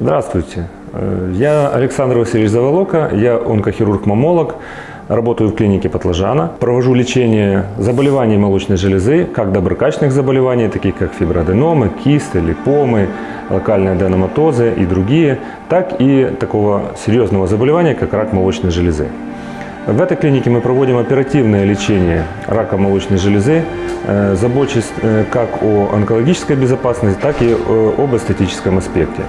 Здравствуйте. Э, Я Александр Васильевич Заволока, я онкохирург-мамолог, работаю в клинике Патлажана. Провожу лечение заболеваний молочной железы, как доброкачественных заболеваний, таких как фиброаденомы, кисты, липомы, локальные аденоматозы и другие, так и такого серьезного заболевания, как рак молочной железы. В этой клинике мы проводим оперативное лечение рака молочной железы, э, забочусь э, как о онкологической безопасности, так и об эстетическом аспекте.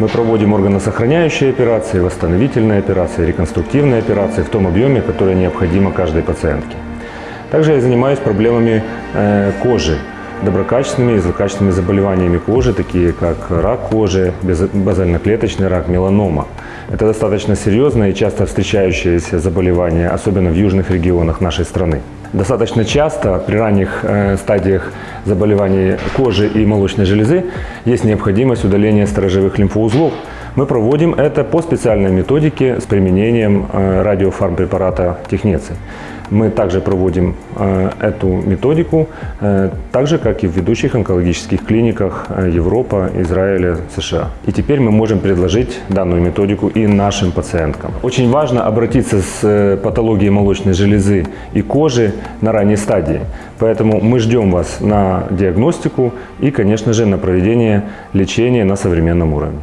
Мы проводим органосохраняющие операции, восстановительные операции, реконструктивные операции в том объеме, который необходимо каждой пациентке. Также я занимаюсь проблемами э, кожи, доброкачественными и злокачественными заболеваниями кожи, такие как рак кожи, базальноклеточный рак, меланома. Это достаточно серьезное и часто встречающееся заболевание, особенно в южных регионах нашей страны. Достаточно часто при ранних э, стадиях заболеваний кожи и молочной железы есть необходимость удаления сторожевых лимфоузлов. Мы проводим это по специальной методике с применением э, радиофармпрепарата технеций. Мы также проводим э, эту методику, э, так же, как и в ведущих онкологических клиниках Европа, Израиля, США. И теперь мы можем предложить данную методику и нашим пациенткам. Очень важно обратиться с патологией молочной железы и кожи на ранней стадии. Поэтому мы ждем вас на диагностику и, конечно же, на проведение лечения на современном уровне.